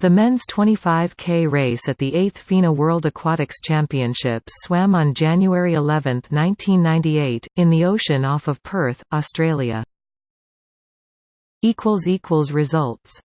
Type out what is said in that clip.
The men's 25K race at the 8th FINA World Aquatics Championships swam on January 11, 1998, in the ocean off of Perth, Australia. Results